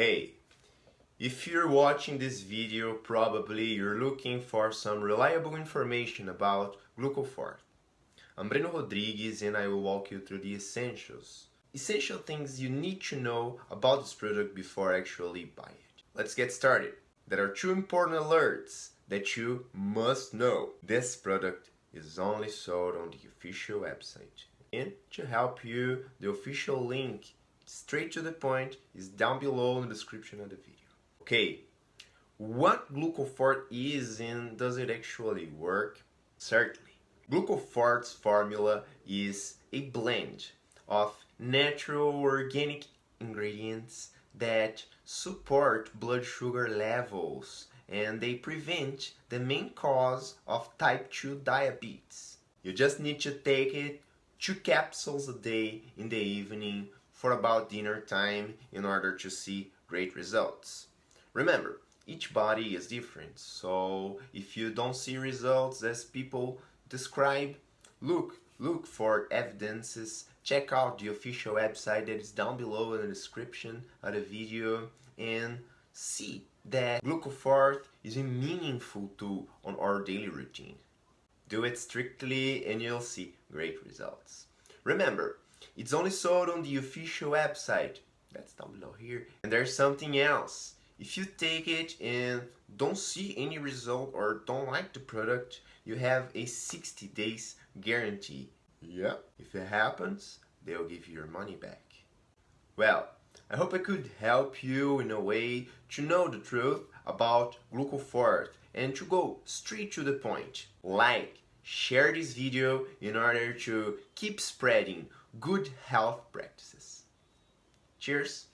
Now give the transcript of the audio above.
Hey, if you're watching this video, probably you're looking for some reliable information about Glucoforte. I'm Breno Rodrigues and I will walk you through the essentials. Essential things you need to know about this product before actually buy it. Let's get started. There are two important alerts that you must know. This product is only sold on the official website. And to help you, the official link straight to the point is down below in the description of the video. Okay, what Glucoforte is and does it actually work? Certainly. Glucoforte's formula is a blend of natural organic ingredients that support blood sugar levels and they prevent the main cause of type 2 diabetes. You just need to take it two capsules a day in the evening for about dinner time in order to see great results. Remember, each body is different, so if you don't see results as people describe, look, look for evidences, check out the official website that is down below in the description of the video and see that Glucoforte is a meaningful tool on our daily routine. Do it strictly and you'll see great results. Remember, it's only sold on the official website. That's down below here. And there's something else. If you take it and don't see any result or don't like the product, you have a 60 days guarantee. Yeah. If it happens, they'll give you your money back. Well, I hope I could help you in a way to know the truth about Glucoforte and to go straight to the point. Like, share this video in order to keep spreading good health practices. Cheers!